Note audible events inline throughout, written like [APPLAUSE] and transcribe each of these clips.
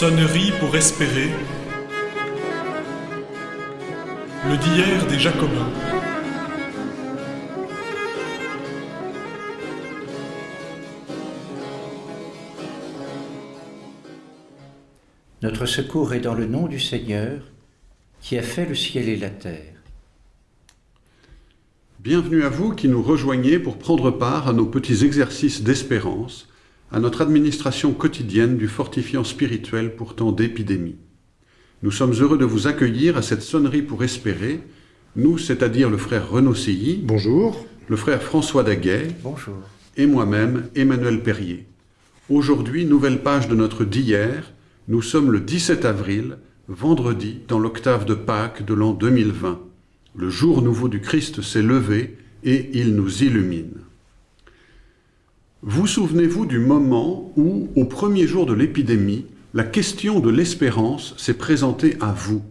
Sonnerie pour espérer. Le d'hier des Jacobins. Notre secours est dans le nom du Seigneur qui a fait le ciel et la terre. Bienvenue à vous qui nous rejoignez pour prendre part à nos petits exercices d'espérance, à notre administration quotidienne du fortifiant spirituel pour temps d'épidémie. Nous sommes heureux de vous accueillir à cette sonnerie pour espérer, nous, c'est-à-dire le frère Renaud Silly, Bonjour. le frère François Daguet Bonjour. et moi-même, Emmanuel Perrier. Aujourd'hui, nouvelle page de notre d'hier, nous sommes le 17 avril, vendredi, dans l'octave de Pâques de l'an 2020. Le jour nouveau du Christ s'est levé et il nous illumine. Vous souvenez-vous du moment où, au premier jour de l'épidémie, la question de l'espérance s'est présentée à vous?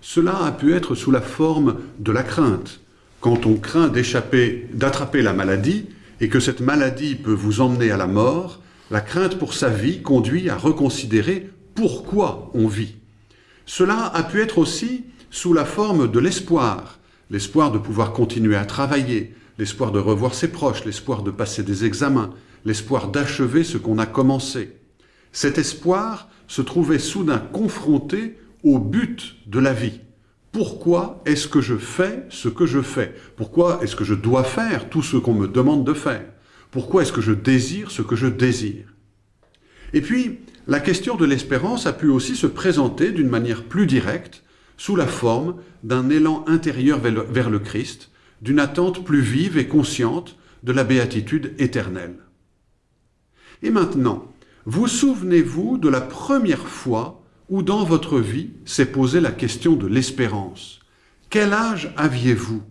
Cela a pu être sous la forme de la crainte. Quand on craint d'échapper, d'attraper la maladie et que cette maladie peut vous emmener à la mort, la crainte pour sa vie conduit à reconsidérer pourquoi on vit. Cela a pu être aussi sous la forme de l'espoir, l'espoir de pouvoir continuer à travailler, l'espoir de revoir ses proches, l'espoir de passer des examens, l'espoir d'achever ce qu'on a commencé. Cet espoir se trouvait soudain confronté au but de la vie. Pourquoi est-ce que je fais ce que je fais? Pourquoi est-ce que je dois faire tout ce qu'on me demande de faire? Pourquoi est-ce que je désire ce que je désire? Et puis, la question de l'espérance a pu aussi se présenter d'une manière plus directe, sous la forme d'un élan intérieur vers le Christ, d'une attente plus vive et consciente de la béatitude éternelle. Et maintenant, vous souvenez-vous de la première fois où dans votre vie s'est posée la question de l'espérance. Quel âge aviez-vous?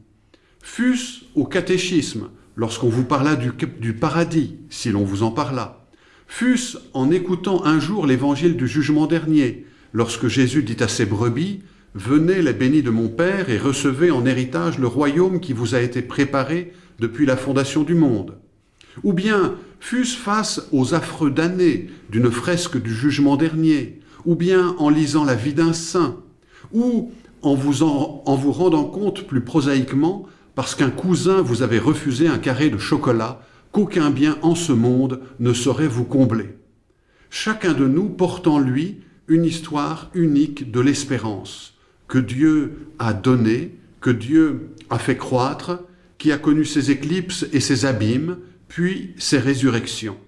Fût-ce au catéchisme, lorsqu'on vous parla du, paradis, si l'on vous en parla? Fût-ce en écoutant un jour l'évangile du jugement dernier, lorsque Jésus dit à ses brebis Venez les bénis de mon Père et recevez en héritage le royaume qui vous a été préparé depuis la fondation du monde. Ou bien fût-ce face aux affreux damnés d'une fresque du jugement dernier, ou bien en lisant la vie d'un saint, ou en vous, en, en vous rendant compte plus prosaïquement parce qu'un cousin vous avait refusé un carré de chocolat qu'aucun bien en ce monde ne saurait vous combler. Chacun de nous porte en lui une histoire unique de l'espérance que Dieu a donné, que Dieu a fait croître, qui a connu ses éclipses et ses abîmes, puis ses résurrections.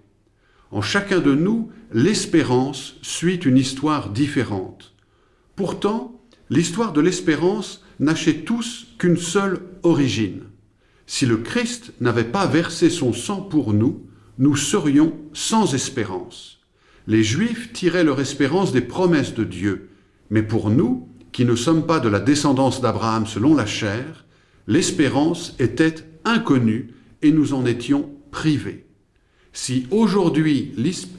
En chacun de nous, l'espérance suit une histoire différente. Pourtant, l'histoire de l'espérance n'a chez tous qu'une seule origine. Si le Christ n'avait pas versé son sang pour nous, nous serions sans espérance. Les Juifs tiraient leur espérance des promesses de Dieu, mais pour nous, qui ne sommes pas de la descendance d'Abraham selon la chair, l'espérance était inconnue et nous en étions privés. Si aujourd'hui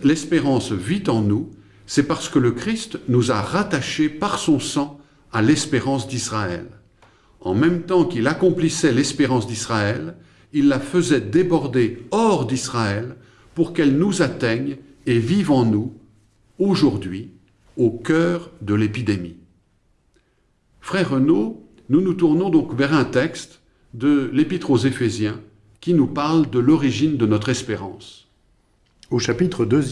l'espérance vit en nous, c'est parce que le Christ nous a rattachés par son sang à l'espérance d'Israël. En même temps qu'il accomplissait l'espérance d'Israël, il la faisait déborder hors d'Israël pour qu'elle nous atteigne et vive en nous, aujourd'hui, au cœur de l'épidémie. Frère Renaud, nous nous tournons donc vers un texte de l'Épître aux Éphésiens qui nous parle de l'origine de notre espérance. Au chapitre 2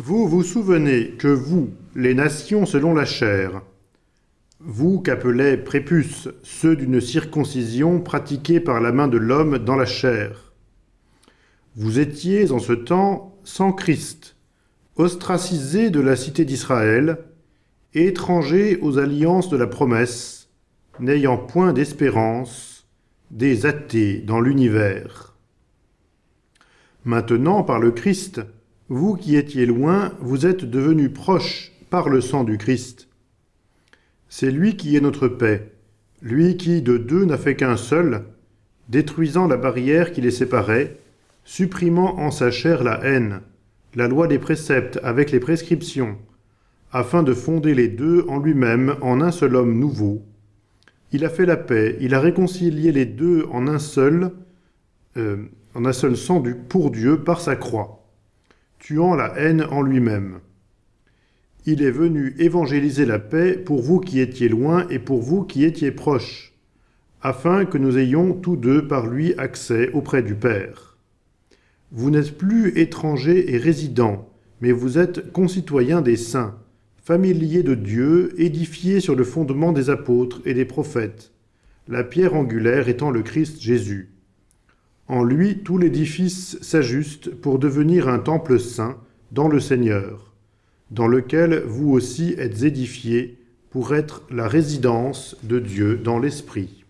Vous vous souvenez que vous, les nations selon la chair, vous qu'appelaient prépuces ceux d'une circoncision pratiquée par la main de l'homme dans la chair, vous étiez en ce temps sans Christ, ostracisés de la cité d'Israël, étrangers aux alliances de la promesse, n'ayant point d'espérance, des athées dans l'univers. Maintenant, par le Christ, vous qui étiez loin, vous êtes devenus proches par le sang du Christ. C'est lui qui est notre paix, lui qui de deux n'a fait qu'un seul, détruisant la barrière qui les séparait, supprimant en sa chair la haine, la loi des préceptes avec les prescriptions, afin de fonder les deux en lui-même en un seul homme nouveau. Il a fait la paix, il a réconcilié les deux en un seul, euh, en un seul sang du, pour Dieu par sa croix, tuant la haine en lui-même. Il est venu évangéliser la paix pour vous qui étiez loin et pour vous qui étiez proches, afin que nous ayons tous deux par lui accès auprès du Père. Vous n'êtes plus étrangers et résidents, mais vous êtes concitoyens des saints, familiers de Dieu, édifiés sur le fondement des apôtres et des prophètes, la pierre angulaire étant le Christ Jésus. En lui, tout l'édifice s'ajuste pour devenir un temple saint dans le Seigneur, dans lequel vous aussi êtes édifiés pour être la résidence de Dieu dans l'Esprit.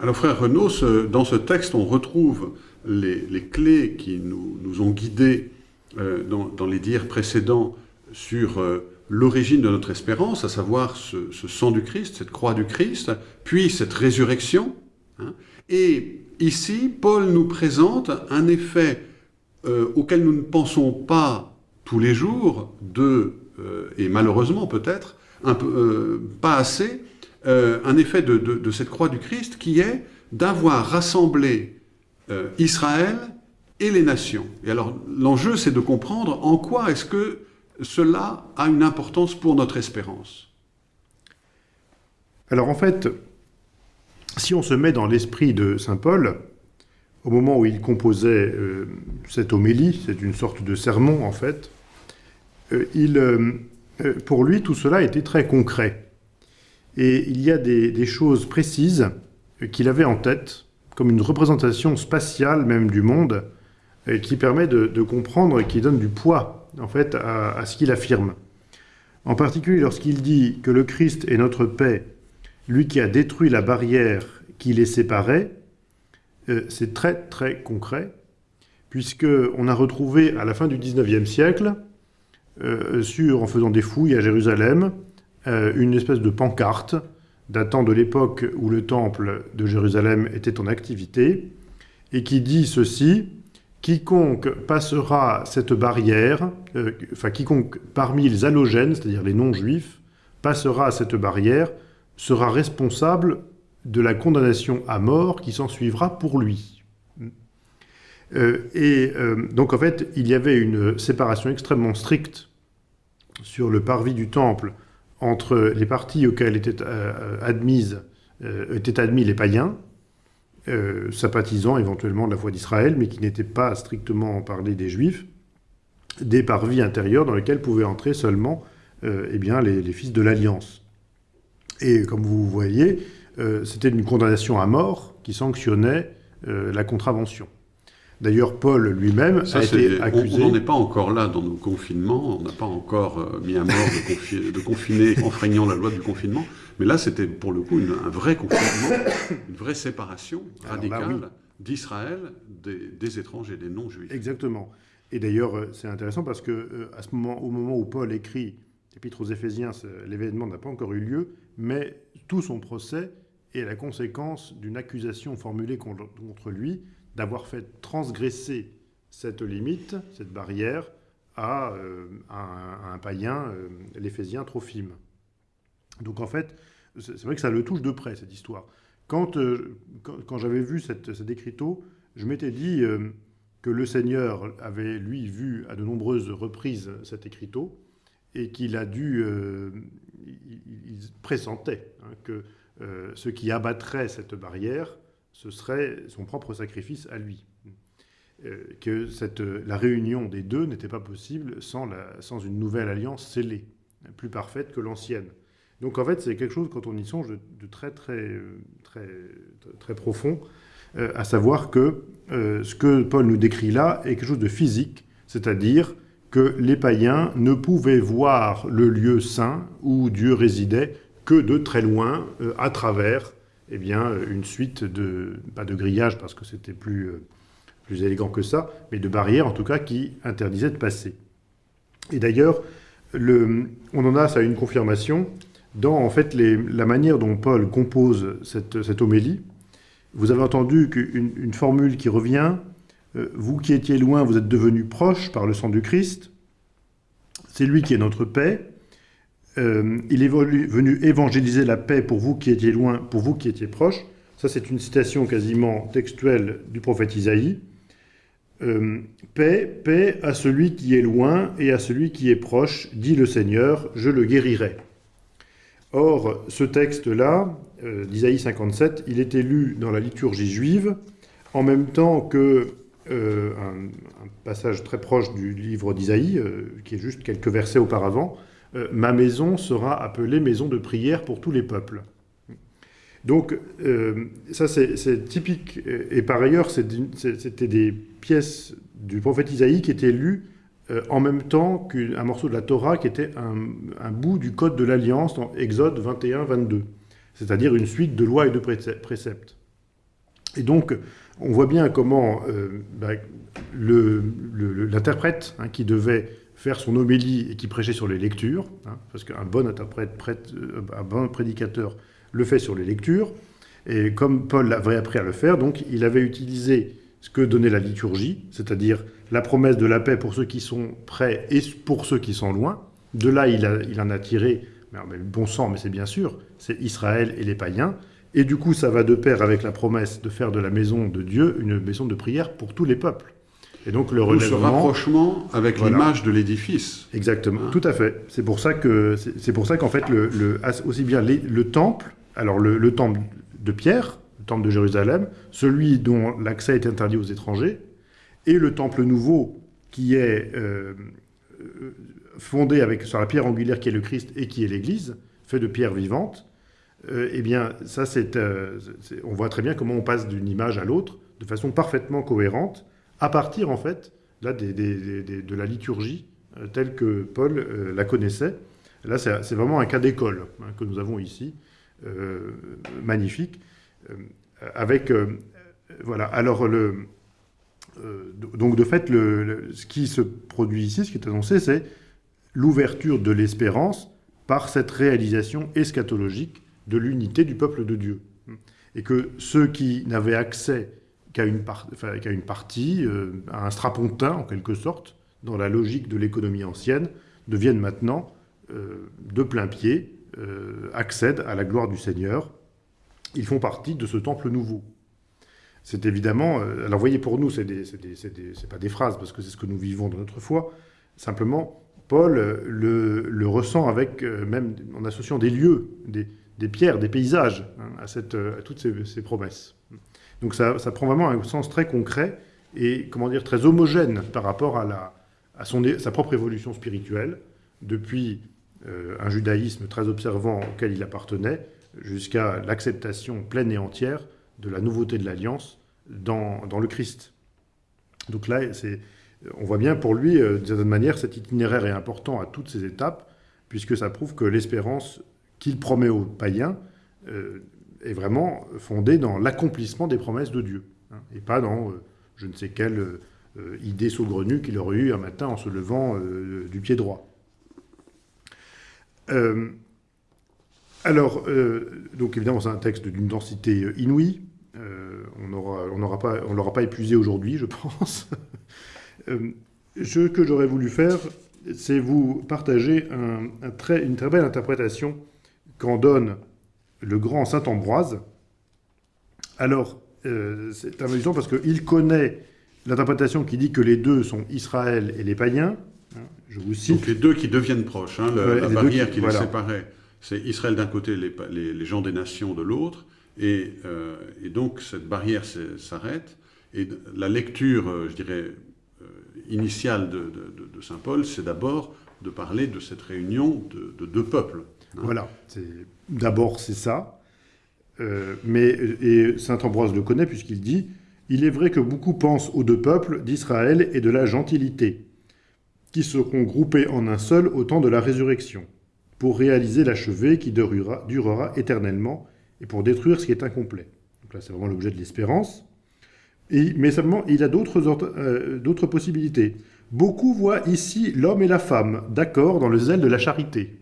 Alors frère Renaud, dans ce texte, on retrouve les, clés qui nous, ont guidés euh, dans, les dires précédents sur euh, l'origine de notre espérance, à savoir ce, sang du Christ, cette croix du Christ, puis cette résurrection. Hein. et ici, Paul nous présente un effet euh, auquel nous ne pensons pas tous les jours, de, euh, et malheureusement peut-être, pas assez, un effet de, cette croix du Christ qui est d'avoir rassemblé Israël et les nations. Et alors l'enjeu c'est de comprendre en quoi est-ce que cela a une importance pour notre espérance. Alors en fait, si on se met dans l'esprit de saint Paul, au moment où il composait euh, cette homélie, c'est une sorte de sermon en fait, euh, il, euh, pour lui tout cela était très concret. Et il y a des, choses précises qu'il avait en tête, comme une représentation spatiale même du monde, qui permet de, comprendre et qui donne du poids en fait à, ce qu'il affirme. En particulier lorsqu'il dit que le Christ est notre paix, lui qui a détruit la barrière qui les séparait, euh, c'est très très concret, puisqu'on a retrouvé à la fin du XIXe siècle, euh, sur, en faisant des fouilles à Jérusalem, euh, une espèce de pancarte datant de l'époque où le temple de Jérusalem était en activité, et qui dit ceci, quiconque passera cette barrière, enfin quiconque parmi les halogènes, c'est-à-dire les non-juifs, passera cette barrière, sera responsable de la condamnation à mort qui s'en suivra pour lui. Euh, et euh, donc en fait, il y avait une séparation extrêmement stricte sur le parvis du temple entre les parties auxquelles étaient, euh, admises, étaient admis les païens, sympathisant éventuellement de la foi d'Israël, mais qui n'étaient pas strictement parlé des juifs, des parvis intérieurs dans lesquels pouvaient entrer seulement eh bien, les, les fils de l'Alliance. Et comme vous voyez, euh, c'était une condamnation à mort qui sanctionnait euh, la contravention. D'ailleurs, Paul lui-même a été accusé... On n'en est pas encore là dans nos confinements, on n'a pas encore euh, mis à mort de, confiner [LAUGHS] enfreignant la loi du confinement, mais là c'était pour le coup un vrai confinement, [COUGHS] une vraie séparation radicale d'Israël des, étrangers, des non-juifs. Exactement. Et d'ailleurs, c'est intéressant parce que à ce moment, au moment où Paul écrit l'Épître aux Éphésiens, l'événement n'a pas encore eu lieu, mais tout son procès et la conséquence d'une accusation formulée contre lui d'avoir fait transgresser cette limite, cette barrière, à, euh, un, païen, euh, l'éphésien Trophime. Donc en fait, c'est vrai que ça le touche de près, cette histoire. Quand, euh, quand, j'avais vu cette, cet écriteau, je m'étais dit que le Seigneur avait, lui, vu à de nombreuses reprises cet écriteau, et qu'il a dû... il, pressentait hein, que euh, ce qui abattrait cette barrière, ce serait son propre sacrifice à lui. Euh, que cette, la réunion des deux n'était pas possible sans, une nouvelle alliance scellée, plus parfaite que l'ancienne. Donc en fait, c'est quelque chose, quand on y songe, de, très, très, très, très profond, euh, à savoir que ce que Paul nous décrit là est quelque chose de physique, c'est-à-dire que les païens ne pouvaient voir le lieu saint où Dieu résidait que de très loin, euh, à travers eh bien, une suite de, pas de grillages parce que c'était plus, euh, plus élégant que ça, mais de barrières en tout cas qui interdisaient de passer. Et d'ailleurs, on en a ça une confirmation dans en fait la manière dont Paul compose cette, cette homélie. Vous avez entendu qu'une une formule qui revient, euh, vous qui étiez loin, vous êtes devenus proches par le sang du Christ, c'est lui qui est notre paix, euh, il est venu évangéliser la paix pour vous qui étiez loin, pour vous qui étiez proches. Ça, c'est une citation quasiment textuelle du prophète Isaïe. euh, Paix, paix à celui qui est loin et à celui qui est proche, dit le Seigneur, je le guérirai. Or, ce texte-là, euh, d'Isaïe 57, il était lu dans la liturgie juive en même temps que un, passage très proche du livre d'Isaïe, qui est juste quelques versets auparavant, Ma maison sera appelée maison de prière pour tous les peuples. Donc, ça c'est typique. Et, par ailleurs, c'était des pièces du prophète Isaïe qui étaient lues euh, en même temps qu'un morceau de la Torah qui était un, bout du code de l'Alliance dans Exode 21-22, c'est-à-dire une suite de lois et de préceptes. Et donc, on voit bien comment euh, bah, l'interprète hein, qui devait faire son homélie et qui prêchait sur les lectures, hein, parce qu'un bon interprète, euh, un bon prédicateur le fait sur les lectures, et comme Paul avait appris à le faire, donc il avait utilisé ce que donnait la liturgie, c'est-à-dire la promesse de la paix pour ceux qui sont près et pour ceux qui sont loin. De là, il, en a tiré, mais, bon sang, mais c'est bien sûr, c'est Israël et les païens. Et du coup, ça va de pair avec la promesse de faire de la maison de Dieu une maison de prière pour tous les peuples. Et donc le relèvement... ce rapprochement avec l'image de l'édifice. Exactement, hein tout à fait. C'est pour ça que c'est pour ça qu'en fait le, aussi bien le temple, alors le temple de Pierre, temple de Jérusalem, celui dont l'accès est interdit aux étrangers, et le temple nouveau qui est euh, fondé avec, sur la pierre angulaire qui est le Christ et qui est l'Église, fait de pierres vivantes, euh, eh bien, ça, euh, c'est, on voit très bien comment on passe d'une image à l'autre de façon parfaitement cohérente, à partir, en fait, là, de la liturgie telle que Paul la connaissait. Là, c'est, vraiment un cas d'école hein, que nous avons ici, magnifique. Euh, avec euh, voilà. Alors le euh, donc de fait, ce qui se produit ici, ce qui est annoncé, c'est l'ouverture de l'espérance par cette réalisation eschatologique de l'unité du peuple de Dieu. Et que ceux qui n'avaient accès qu'à une, partie, à un strapontin en quelque sorte, dans la logique de l'économie ancienne, deviennent maintenant de plein pied, accèdent à la gloire du Seigneur ils font partie de ce temple nouveau. C'est évidemment, euh, alors voyez pour nous, ce n'est pas des phrases, parce que c'est ce que nous vivons dans notre foi, simplement, Paul euh, le, ressent avec, euh, même en associant des lieux, des, pierres, des paysages hein, à, toutes ces, promesses. Donc ça, prend vraiment un sens très concret et, comment dire, très homogène par rapport à, sa propre évolution spirituelle, depuis un judaïsme très observant auquel il appartenait, jusqu'à l'acceptation pleine et entière de la nouveauté de l'alliance dans, le Christ. Donc là, on voit bien pour lui, euh, d'une certaine manière, cet itinéraire est important à toutes ces étapes, puisque ça prouve que l'espérance qu'il promet aux païens euh, est vraiment fondée dans l'accomplissement des promesses de Dieu, hein, et pas dans euh, je ne sais quelle idée saugrenue qu'il aurait eue un matin en se levant du pied droit. Alors, euh, donc évidemment, c'est un texte d'une densité euh, inouïe. Euh, on n'aura pas, on l'aura pas épuisé aujourd'hui, je [LAUGHS] pense. ce que j'aurais voulu faire, c'est vous partager une très belle interprétation qu'en donne le grand saint Ambroise. Alors, c'est amusant parce qu'il connaît l'interprétation qui dit que les deux sont Israël et les païens. Hein, je vous cite. Donc les deux qui deviennent proches, hein, la barrière qui, les séparait. C'est Israël d'un côté, les, gens des nations de l'autre, et, euh, donc cette barrière s'arrête. Et la lecture, euh, je dirais, euh, initiale de, Saint Paul, c'est d'abord de parler de cette réunion de, deux peuples. Voilà, d'abord c'est ça. mais et Saint Ambroise le connaît puisqu'il dit Il est vrai que beaucoup pensent aux deux peuples d'Israël et de la gentilité, qui seront groupés en un seul au temps de la résurrection pour réaliser l'achevé qui durera, durera, éternellement et pour détruire ce qui est incomplet. Donc là, c'est vraiment l'objet de l'espérance. mais seulement, il a euh, d'autres possibilités. Beaucoup voient ici l'homme et la femme, d'accord, dans le zèle de la charité.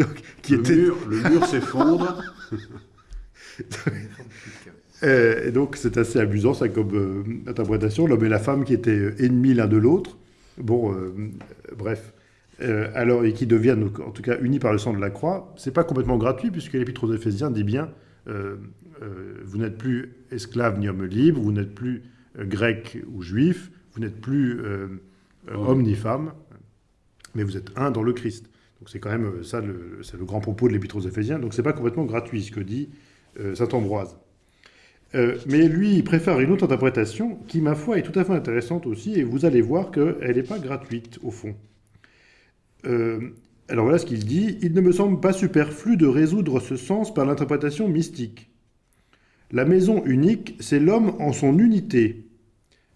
Donc, qui le, mur, le mur s'effondre. [LAUGHS] Euh, et donc, c'est assez amusant, ça, comme euh, interprétation. L'homme et la femme qui étaient ennemis l'un de l'autre. Bon, bref. Euh, alors, et qui deviennent en tout cas unis par le sang de la croix, c'est pas complètement gratuit puisque l'Épître aux Éphésiens dit bien euh, euh, vous n'êtes plus esclave ni homme libre, vous n'êtes plus euh, grec ou juif, vous n'êtes plus euh, euh, homme ni femme, mais vous êtes un dans le Christ. Donc c'est quand même euh, ça, le- c'est le grand propos de l'Épître aux Éphésiens. Donc c'est pas complètement gratuit ce que dit euh, saint Ambroise. Euh, mais lui, il préfère une autre interprétation qui, ma foi, est tout à fait intéressante aussi, et vous allez voir qu'elle n'est pas gratuite, au fond. Alors voilà ce qu'il dit. Il ne me semble pas superflu de résoudre ce sens par l'interprétation mystique. La maison unique, c'est l'homme en son unité,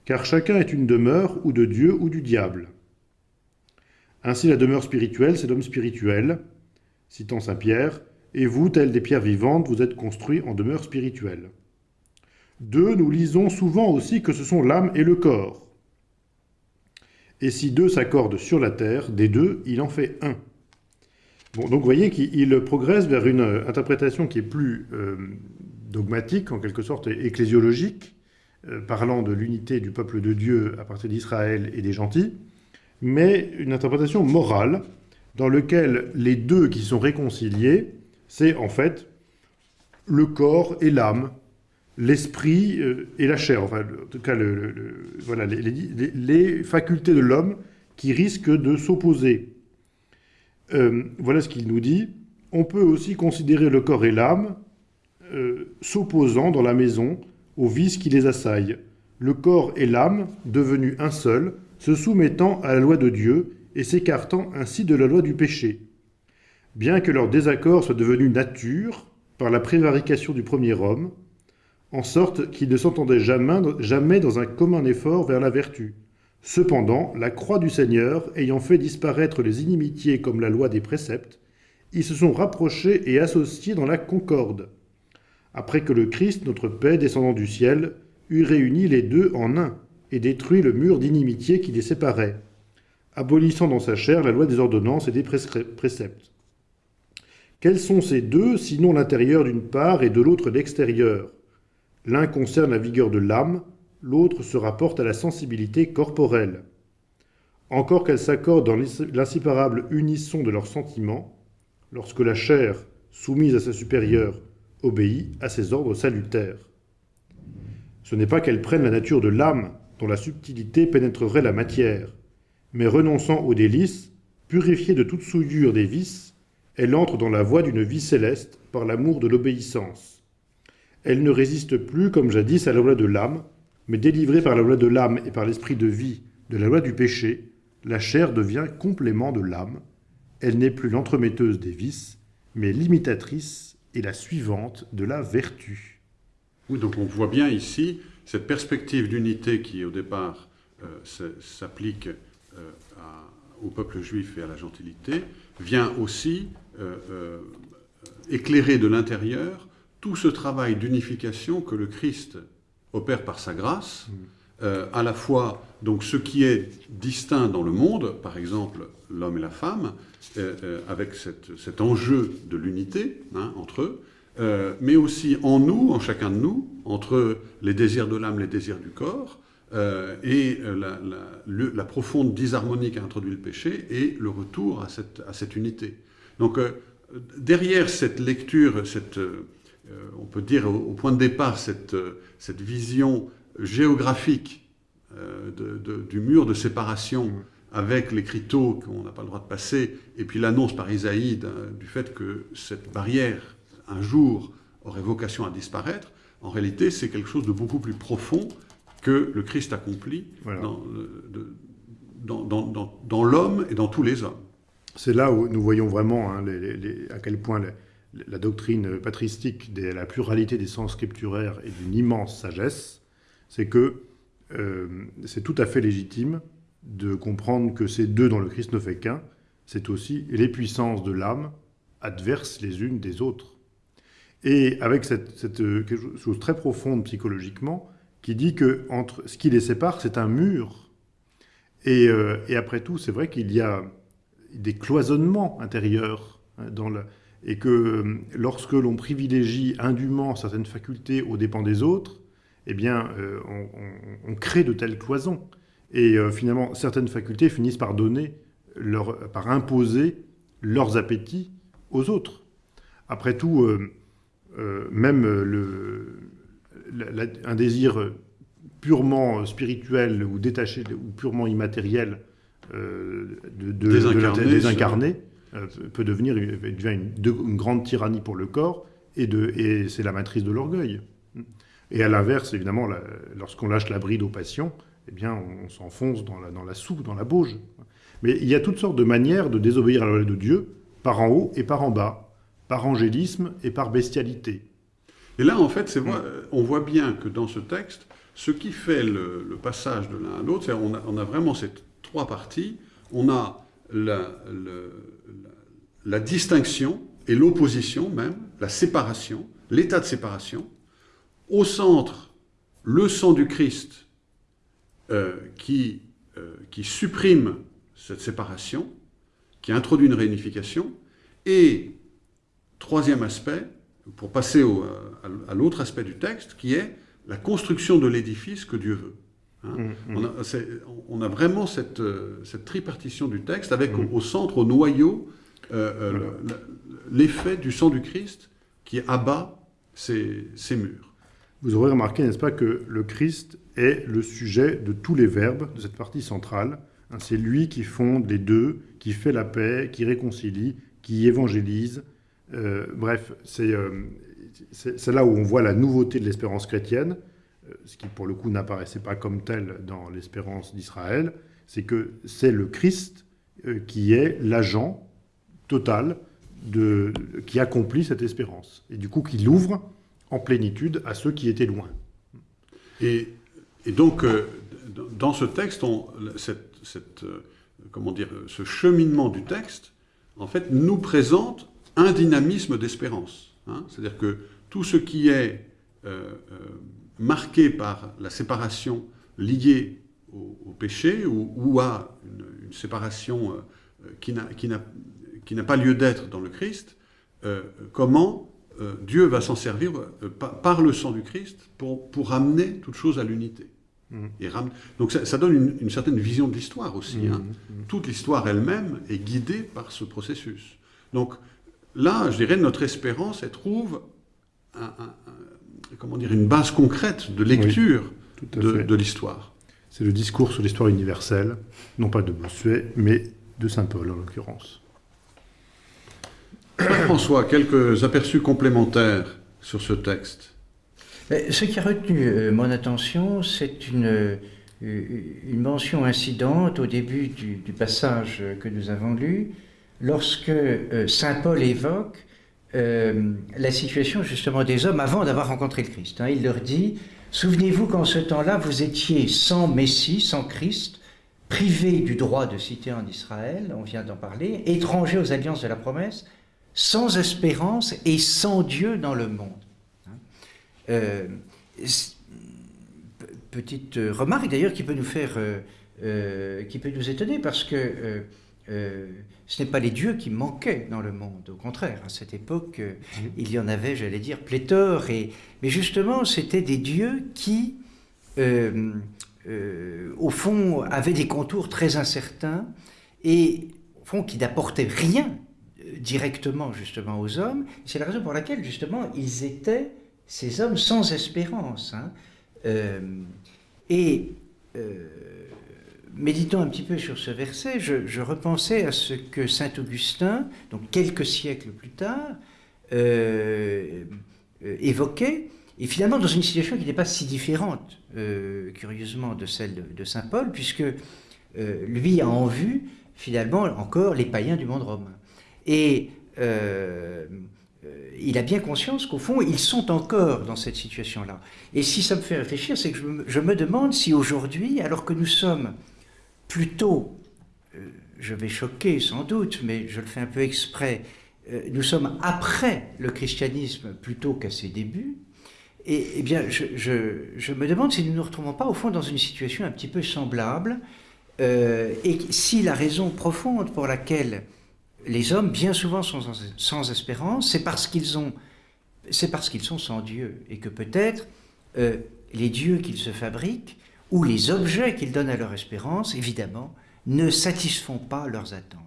car chacun est une demeure ou de Dieu ou du diable. Ainsi, la demeure spirituelle, c'est l'homme spirituel, citant Saint Pierre, et vous, tels des pierres vivantes, vous êtes construits en demeure spirituelle. Deux, nous lisons souvent aussi que ce sont l'âme et le corps. Et si deux s'accordent sur la terre, des deux, il en fait un. Bon, donc vous voyez qu'il il progresse vers une euh, interprétation qui est plus euh, dogmatique, en quelque sorte ecclésiologique, euh, parlant de l'unité du peuple de Dieu à partir d'Israël et des gentils, mais une interprétation morale, dans laquelle les deux qui sont réconciliés, c'est en fait le corps et l'âme, l'esprit euh, et la chair, enfin, en tout cas, voilà, les facultés de l'homme qui risquent de s'opposer. Euh, voilà ce qu'il nous dit. On peut aussi considérer le corps et l'âme euh, s'opposant dans la maison aux vices qui les assaillent. Le corps et l'âme, devenus un seul, se soumettant à la loi de Dieu et s'écartant ainsi de la loi du péché. Bien que leur désaccord soit devenu nature par la prévarication du premier homme, en sorte qu'ils ne s'entendaient jamais, dans un commun effort vers la vertu. Cependant, la croix du Seigneur ayant fait disparaître les inimitiés comme la loi des préceptes, ils se sont rapprochés et associés dans la concorde, après que le Christ, notre paix, descendant du ciel, eut réuni les deux en un et détruit le mur d'inimitié qui les séparait, abolissant dans sa chair la loi des ordonnances et des préceptes. Quels sont ces deux, sinon l'intérieur d'une part et de l'autre l'extérieur? L'un concerne la vigueur de l'âme, l'autre se rapporte à la sensibilité corporelle. Encore qu'elles s'accordent dans l'ins- l'inséparable unisson de leurs sentiments, lorsque la chair, soumise à sa supérieure, obéit à ses ordres salutaires. Ce n'est pas qu'elles prennent la nature de l'âme, dont la subtilité pénétrerait la matière, mais renonçant aux délices, purifiée de toute souillure des vices, elle entre dans la voie d'une vie céleste par l'amour de l'obéissance. Elle ne résiste plus, comme jadis, à la loi de l'âme, mais délivrée par la loi de l'âme et par l'esprit de vie de la loi du péché, la chair devient complément de l'âme. Elle n'est plus l'entremetteuse des vices, mais l'imitatrice et la suivante de la vertu. Oui, donc on voit bien ici cette perspective d'unité qui, au départ, euh, s'applique euh, au peuple juif et à la gentilité, vient aussi euh, éclairer de l'intérieur tout ce travail d'unification que le Christ opère par sa grâce, euh, à la fois donc ce qui est distinct dans le monde, par exemple l'homme et la femme, avec cette- cet enjeu de l'unité hein, entre eux, euh, mais aussi en nous, en chacun de nous, entre les désirs de l'âme, les désirs du corps, euh, et euh, la, profonde disharmonie qu'a introduit le péché, et le retour à cette, unité. Donc, derrière cette lecture, cette, on peut dire au, point de départ, cette, vision géographique du mur de séparation avec l'écriteau qu'on n'a pas le droit de passer, et puis l'annonce par Isaïe du fait que cette barrière, un jour, aurait vocation à disparaître, en réalité, c'est quelque chose de beaucoup plus profond que le Christ accomplit Voilà. dans, l'homme et dans tous les hommes. C'est là où nous voyons vraiment hein, les- les- les- à quel point la, la doctrine patristique de la pluralité des sens scripturaires est d'une immense sagesse. C'est que euh, c'est tout à fait légitime de comprendre que ces deux dont le Christ ne fait qu'un, c'est aussi les puissances de l'âme adverses les unes des autres. Et avec cette, euh, chose très profonde psychologiquement, qui dit que entre ce qui les sépare, c'est un mur. Et, euh, après tout, c'est vrai qu'il y a des cloisonnements intérieurs hein, et que euh, lorsque l'on privilégie indûment certaines facultés aux dépens des autres, eh bien, on, crée de telles cloisons. Et finalement, certaines facultés finissent par donner, par imposer leurs appétits aux autres. Après tout, même euh, le, la- la- un désir purement spirituel ou détaché ou purement immatériel euh, de, de, Désincarné, désincarné, euh, peut devenir devient une, de- une grande tyrannie pour le corps et, c'est la matrice de l'orgueil. Et à l'inverse, évidemment, lorsqu'on lâche la bride aux passions, eh bien, on, s'enfonce dans la, dans la soupe, dans la bauge. Mais il y a toutes sortes de manières de désobéir à la loi de Dieu, par en haut et par en bas, par angélisme et par bestialité. Et là, en fait, c'est vrai, on voit bien que dans ce texte, ce qui fait le, le passage de l'un à l'autre, c'est on a, on a vraiment ces trois parties. On a la, le- la- la distinction et l'opposition même, la séparation, l'état de séparation. Au centre, le sang du Christ euh, qui, euh, qui supprime cette séparation, qui introduit une réunification. Et troisième aspect, pour passer au- à, à l'autre aspect du texte, qui est la construction de l'édifice que Dieu veut. Hein. Mm, On, a, c'est- on a vraiment cette, euh, cette tripartition du texte avec Mm. au, au centre, au noyau, euh, euh, l'effet du sang du Christ qui abat ces, ces murs. Vous aurez remarqué, n'est-ce pas, que le Christ est le sujet de tous les verbes de cette partie centrale. Hein, C'est lui qui fonde les deux, qui fait la paix, qui réconcilie, qui évangélise. Euh, bref, c'est euh, c'est- là où on voit la nouveauté de l'espérance chrétienne, euh, ce qui pour le coup n'apparaissait pas comme tel dans l'espérance d'Israël, c'est que c'est le Christ qui est l'agent total de, qui accomplit cette espérance, et du coup qui l'ouvre en plénitude à ceux qui étaient loin. Et, donc, dans ce texte, cette, comment dire, ce cheminement du texte, en fait, nous présente un dynamisme d'espérance. hein. C'est-à-dire que tout ce qui est euh, euh, marqué par la séparation liée au, au péché ou, ou à une, une séparation euh, qui n'a- pas lieu d'être dans le Christ, comment Dieu va s'en servir par, par le sang du Christ pour, pour ramener toute chose à l'unité. Ram- Donc ça, ça donne une, une certaine vision de l'histoire aussi. hein. Mhm. Toute l'histoire elle-même est guidée par ce processus. Donc là, je dirais, notre espérance, elle trouve un- un- un- comment dire, une base concrète de lecture de, l'histoire. C'est le discours sur l'histoire universelle, non pas de Bossuet, mais de Saint Paul en l'occurrence. François, quelques aperçus complémentaires sur ce texte. Ce qui a retenu euh, mon attention, c'est une, euh, une mention incidente au début du, du passage que nous avons lu, lorsque euh, Saint Paul évoque euh, la situation justement des hommes avant d'avoir rencontré le Christ. hein. Il leur dit, souvenez-vous qu'en ce temps-là, vous étiez sans Messie, sans Christ, privés du droit de cité en Israël, on vient d'en parler, étrangers aux alliances de la promesse, sans espérance et sans Dieu dans le monde. Euh, c- p- petite euh, remarque d'ailleurs qui peut nous faire, euh, euh, qui peut nous étonner parce que euh, ce n'est pas les dieux qui manquaient dans le monde, au contraire. À cette époque, euh, il y en avait, j'allais dire, pléthore. Et, mais justement, c'était des dieux qui, euh, au fond, avaient des contours très incertains et, au fond, qui n'apportaient rien directement justement aux hommes. C'est la raison pour laquelle justement ils étaient ces hommes sans espérance. hein. Et méditant un petit peu sur ce verset, je, repensais à ce que saint Augustin, donc quelques siècles plus tard, euh, évoquait, et finalement dans une situation qui n'est pas si différente, euh, curieusement, de celle de, saint Paul, puisque euh, lui a en vue finalement encore les païens du monde romain. Et il a bien conscience qu'au fond, ils sont encore dans cette situation-là. Et si ça me fait réfléchir, c'est que je me demande si aujourd'hui, alors que nous sommes plutôt, euh, je vais choquer sans doute, mais je le fais un peu exprès, euh, nous sommes après le christianisme plutôt qu'à ses débuts, et, eh bien, je, me demande si nous ne nous retrouvons pas au fond dans une situation un petit peu semblable, euh, et si la raison profonde pour laquelle les hommes, bien souvent, sont sans, sans espérance, c'est parce qu'ils ont, c'est parce qu'ils sont sans Dieu, et que peut-être les dieux qu'ils se fabriquent ou les objets qu'ils donnent à leur espérance, évidemment, ne satisfont pas leurs attentes.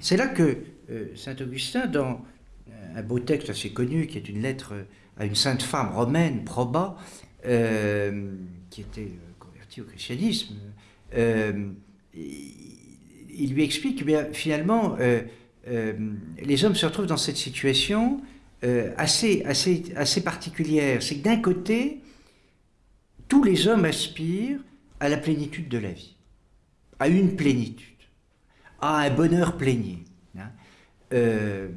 C'est là que euh, saint Augustin, dans euh, un beau texte assez connu, qui est une lettre à une sainte femme romaine, Proba, qui était converti au christianisme, il lui explique que bien, finalement, les hommes se retrouvent dans cette situation assez, assez, assez particulière. C'est que d'un côté, tous les hommes aspirent à la plénitude de la vie, à une plénitude, à un bonheur plénier, hein, euh,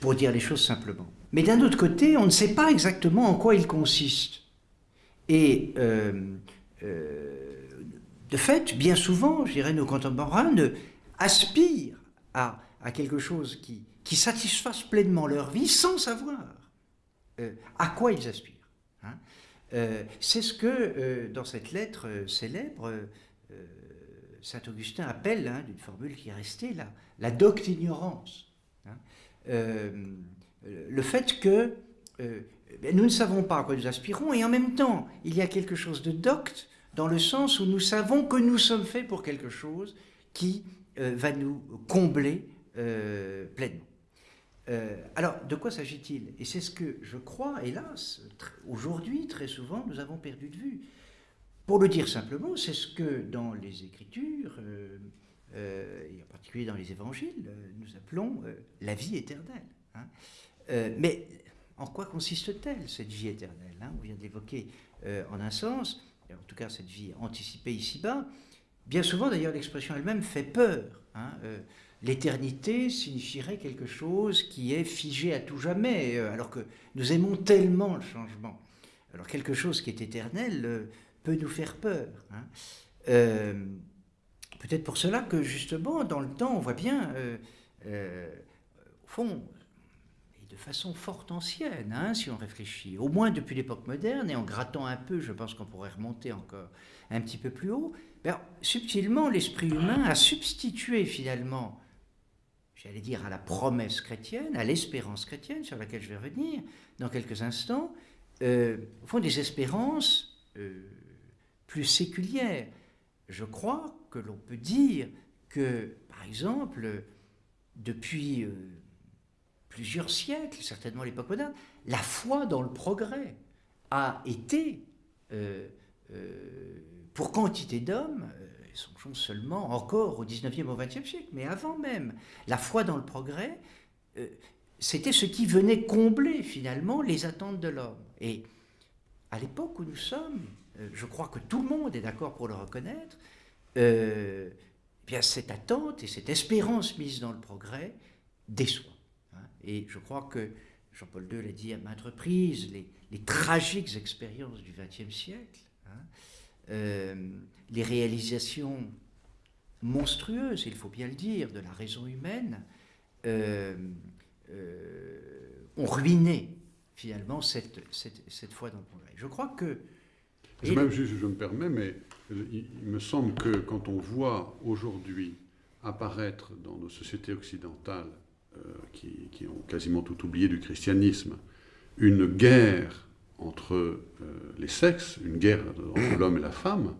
pour dire les choses simplement. Mais d'un autre côté, on ne sait pas exactement en quoi il consiste. Et euh, euh, de fait, bien souvent, je dirais, nos contemporains aspirent à, quelque chose qui, qui satisfasse pleinement leur vie sans savoir à quoi ils aspirent. Euh, c'est ce que, euh, dans cette lettre euh, célèbre, Saint Augustin appelle, hein, d'une formule qui est restée, la, la docte ignorance. Hein. le fait que ben, nous ne savons pas à quoi nous aspirons, et en même temps, il y a quelque chose de docte dans le sens où nous savons que nous sommes faits pour quelque chose qui va nous combler pleinement. Euh, alors, de quoi s'agit-il? Et c'est ce que je crois, hélas, aujourd'hui, très souvent, nous avons perdu de vue. Pour le dire simplement, c'est ce que dans les Écritures, euh, euh, et en particulier dans les Évangiles, nous appelons la vie éternelle. Hein. mais en quoi consiste-t-elle, cette vie éternelle hein? On vient d'évoquer en un sens, en tout cas cette vie anticipée ici-bas. Bien souvent, d'ailleurs, l'expression elle-même fait peur. Hein, l'éternité signifierait quelque chose qui est figé à tout jamais, euh, alors que nous aimons tellement le changement. Alors quelque chose qui est éternel euh, peut nous faire peur. Hein. Euh, peut-être pour cela que justement, dans le temps, on voit bien, au fond, et de façon fort ancienne, hein, si on réfléchit, au moins depuis l'époque moderne, et en grattant un peu, je pense qu'on pourrait remonter encore un petit peu plus haut, ben, subtilement, l'esprit humain a substitué finalement j'allais dire, à la promesse chrétienne, à l'espérance chrétienne, sur laquelle je vais revenir dans quelques instants, euh, au fond des espérances euh, plus séculières. Je crois que l'on peut dire que, par exemple, depuis euh, plusieurs siècles, certainement l'époque moderne, la foi dans le progrès a été, pour quantité d'hommes, songeons seulement encore au 19e, au 20e siècle, mais avant même. La foi dans le progrès, euh, c'était ce qui venait combler finalement les attentes de l'homme. Et à l'époque où nous sommes, euh, je crois que tout le monde est d'accord pour le reconnaître, euh, eh bien cette attente et cette espérance mise dans le progrès déçoit. Hein. Et je crois que Jean-Paul II l'a dit à maintes reprises, les, tragiques expériences du XXe siècle, hein, les réalisations monstrueuses, il faut bien le dire, de la raison humaine, euh, euh, ont ruiné finalement cette, cette, foi dans le progrès. Je crois que... Je, même, je, je me permets, mais il, me semble que quand on voit aujourd'hui apparaître dans nos sociétés occidentales, qui, qui, ont quasiment tout oublié du christianisme, une guerre entre euh, les sexes, une guerre entre l'homme et la femme,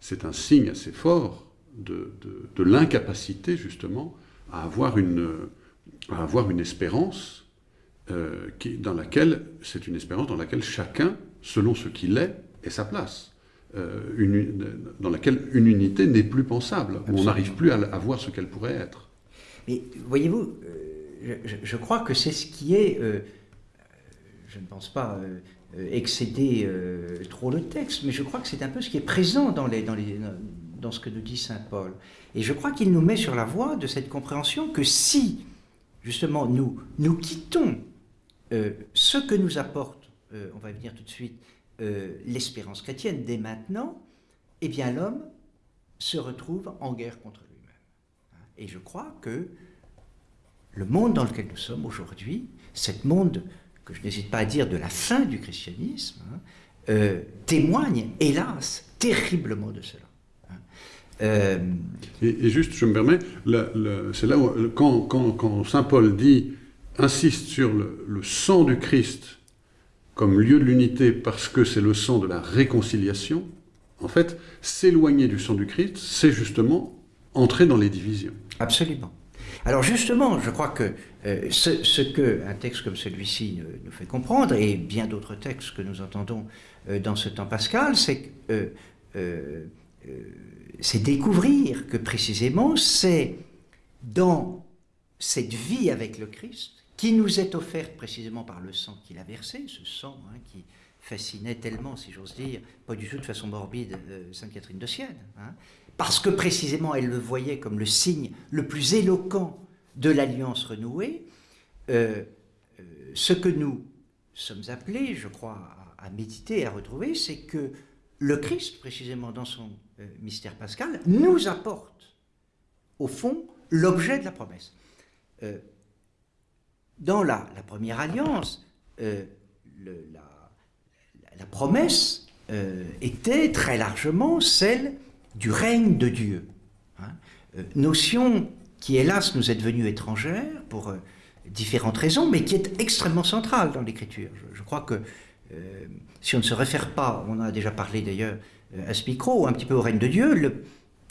c'est un signe assez fort de, l'incapacité justement à avoir une, à avoir une espérance euh, qui, dans laquelle c'est une espérance dans laquelle chacun, selon ce qu'il est, est sa place. Euh, une, dans laquelle une unité n'est plus pensable, où on n'arrive plus à, voir ce qu'elle pourrait être. Mais voyez-vous, je, je, crois que c'est ce qui est, je ne pense pas euh, excéder euh, trop le texte, mais je crois que c'est un peu ce qui est présent dans, les, dans, ce que nous dit Saint Paul. Et je crois qu'il nous met sur la voie de cette compréhension que si, justement, nous, nous quittons euh, ce que nous apporte, on va venir tout de suite, l'espérance chrétienne dès maintenant, eh bien l'homme se retrouve en guerre contre lui-même. Et je crois que le monde dans lequel nous sommes aujourd'hui, cet monde que je n'hésite pas à dire de la fin du christianisme, hein, euh, témoigne, hélas, terriblement de cela. Hein. Euh, et, juste, je me permets, c'est là où, quand, quand, Saint Paul dit, insiste sur le, le sang du Christ comme lieu de l'unité parce que c'est le sang de la réconciliation, en fait, s'éloigner du sang du Christ, c'est justement entrer dans les divisions. Absolument. Alors justement, je crois que euh, ce, ce, que un texte comme celui-ci euh, nous fait comprendre, et bien d'autres textes que nous entendons euh, dans ce temps pascal, c'est c'est découvrir que précisément c'est dans cette vie avec le Christ qui nous est offerte précisément par le sang qu'il a versé, ce sang hein, qui fascinait tellement, si j'ose dire, pas du tout de façon morbide, Sainte Catherine de Sienne, hein, parce que précisément elle le voyait comme le signe le plus éloquent de l'alliance renouée, euh, euh, ce que nous sommes appelés, je crois, à, méditer et à retrouver, c'est que le Christ, précisément dans son euh, mystère pascal, nous apporte, au fond, l'objet de la promesse. dans la, première alliance, la, promesse était très largement celle du règne de Dieu. Hein. notion qui hélas nous est devenue étrangère pour euh, différentes raisons, mais qui est extrêmement centrale dans l'écriture. Je, crois que euh, si on ne se réfère pas, on a déjà parlé d'ailleurs euh, à ce micro, un petit peu au règne de Dieu, la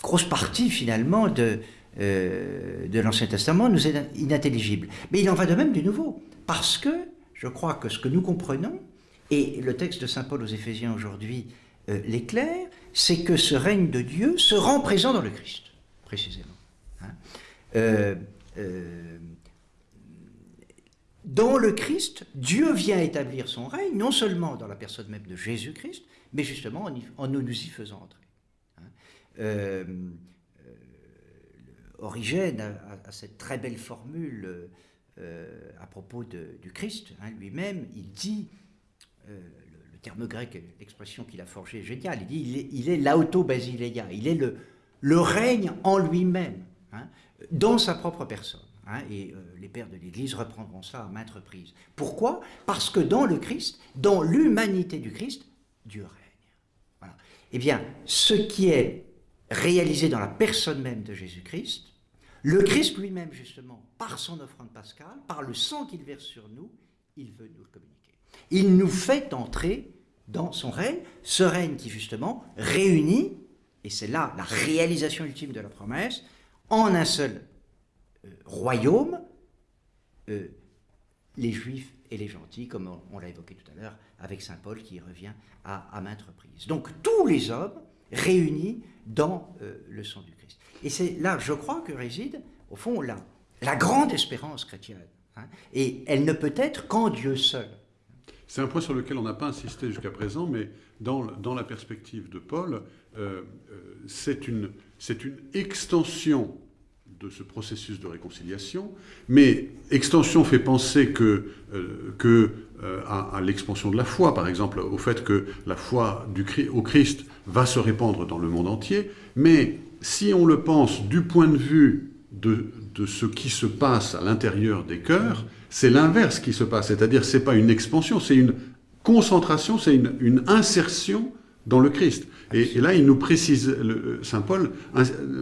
grosse partie finalement de, de l'Ancien Testament nous est inintelligible. Mais il en va de même du Nouveau, parce que je crois que ce que nous comprenons, et le texte de Saint Paul aux Éphésiens aujourd'hui l'éclaire, c'est que ce règne de Dieu se rend présent dans le Christ, précisément. Hein. Euh, euh, dans le Christ, Dieu vient établir son règne, non seulement dans la personne même de Jésus-Christ, mais justement en, nous, y faisant entrer. Hein. Euh, Origène a, cette très belle formule à propos du Christ hein, lui-même. Il dit, terme grec, l'expression qu'il a forgée est géniale, il dit il est, l'auto-basileia, il est le, le règne en lui-même. Hein, dans sa propre personne. Hein, et euh, les pères de l'Église reprendront ça à maintes reprises. Pourquoi? Parce que dans le Christ, dans l'humanité du Christ, Dieu règne. Eh bien, ce qui est réalisé dans la personne même de Jésus-Christ, le Christ lui-même, justement, par son offrande pascale, par le sang qu'il verse sur nous, il veut nous le communiquer. Il nous fait entrer dans son règne, ce règne qui, justement, réunit, et c'est là la réalisation ultime de la promesse, en un seul euh, royaume, euh, les juifs et les gentils, comme on, l'a évoqué tout à l'heure avec Saint Paul qui revient à, maintes reprises. Donc tous les hommes réunis dans euh, le sang du Christ. Et c'est là, je crois, que réside, au fond, la, grande espérance chrétienne. Hein. et elle ne peut être qu'en Dieu seul. C'est un point sur lequel on n'a pas insisté jusqu'à présent, mais dans, dans, la perspective de Paul, c'est une, c'est une extension de ce processus de réconciliation, mais extension fait penser que, euh, que euh, à, l'expansion de la foi, par exemple, au fait que la foi du, au Christ va se répandre dans le monde entier, mais si on le pense du point de vue de, de ce qui se passe à l'intérieur des cœurs, c'est l'inverse qui se passe, c'est-à-dire c'est pas une expansion, c'est une concentration, c'est une, une insertion dans le Christ. Et, là, il nous précise, Saint Paul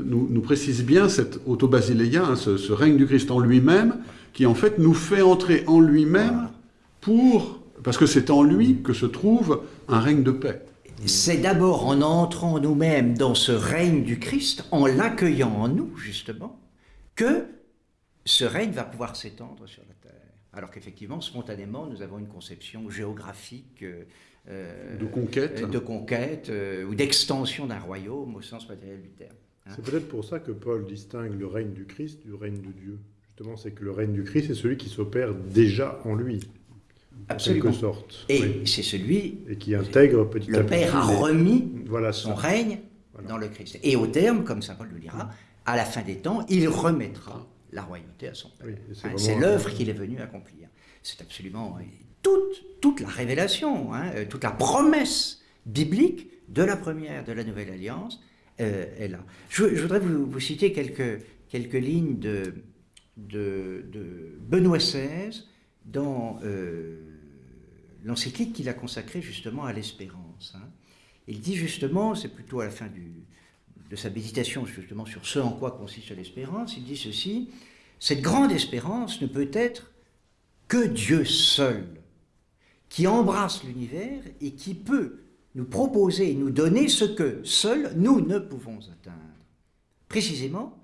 nous, précise bien cette autobasileia, hein, ce, règne du Christ en lui-même, qui en fait nous fait entrer en lui-même pour, parce que c'est en lui que se trouve un règne de paix. C'est d'abord en entrant nous-mêmes dans ce règne du Christ, en l'accueillant en nous, justement, que ce règne va pouvoir s'étendre sur la. Alors qu'effectivement, spontanément, nous avons une conception géographique, euh, euh, de conquête, de conquête euh, ou d'extension d'un royaume au sens matériel du terme. Hein. C'est peut-être pour ça que Paul distingue le règne du Christ du règne de Dieu. Justement, c'est que le règne du Christ est celui qui s'opère déjà en lui. En quelque sorte. Et c'est celui et qui intègre petit le à petit. Le Père a remis voilà son règne dans le Christ. Et au terme, comme saint Paul le dira, à la fin des temps, il remettra la royauté à son Père. Hein, c'est l'œuvre qu'il est venu accomplir. C'est absolument toute, toute la révélation, hein, euh, toute la promesse biblique de la première, de la nouvelle alliance euh, est là. Je, voudrais vous, citer quelques, quelques lignes de, de, Benoît XVI dans euh, l'encyclique qu'il a consacrée justement à l'espérance. Hein. Il dit justement, c'est plutôt à la fin du, de sa méditation justement sur ce en quoi consiste l'espérance, il dit ceci, cette grande espérance ne peut être que Dieu seul qui embrasse l'univers et qui peut nous proposer et nous donner ce que seuls nous ne pouvons atteindre. Précisément,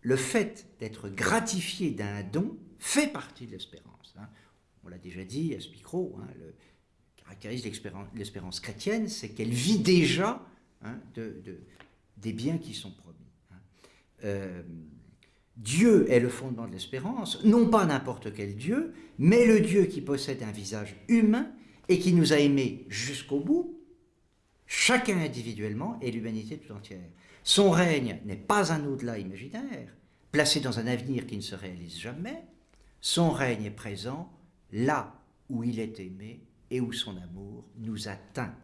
le fait d'être gratifié d'un don fait partie de l'espérance. hein. On l'a déjà dit à ce micro, hein, le caractérise l'espérance- chrétienne, c'est qu'elle vit déjà hein, de- des biens qui sont promis. hein. Euh, Dieu est le fondement de l'espérance, non pas n'importe quel Dieu, mais le Dieu qui possède un visage humain et qui nous a aimés jusqu'au bout, chacun individuellement et l'humanité tout entière. Son règne n'est pas un au-delà imaginaire, placé dans un avenir qui ne se réalise jamais. Son règne est présent là où il est aimé et où son amour nous atteint.